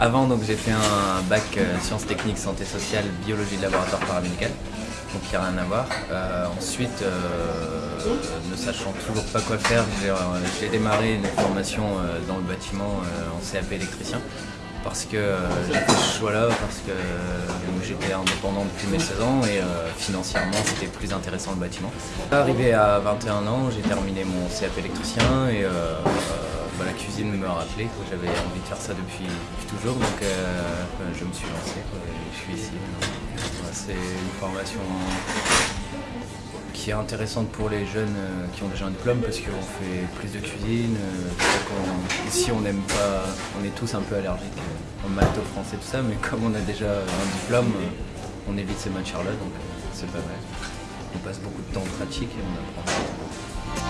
Avant, donc j'ai fait un bac euh, sciences techniques, santé sociale, biologie de laboratoire paramédical, donc il n'y a rien à voir. Euh, ensuite, euh, ne sachant toujours pas quoi faire, j'ai démarré une formation dans le bâtiment en CAP électricien parce que j'ai fait ce choix-là, parce que j'étais indépendant depuis mes 16 ans et financièrement c'était plus intéressant le bâtiment. Arrivé à 21 ans, j'ai terminé mon CAP électricien et cuisine me rappelait que j'avais envie de faire ça depuis, toujours, donc euh, je me suis lancé et je suis ici. C'est une formation qui est intéressante pour les jeunes euh, qui ont déjà un diplôme parce qu'on fait plus de cuisine. Euh, ici on n'aime pas, on est tous un peu allergiques au maths, au français, tout ça, mais comme on a déjà un diplôme, on évite ces matières-là, donc c'est pas vrai. On passe beaucoup de temps en pratique et on apprend.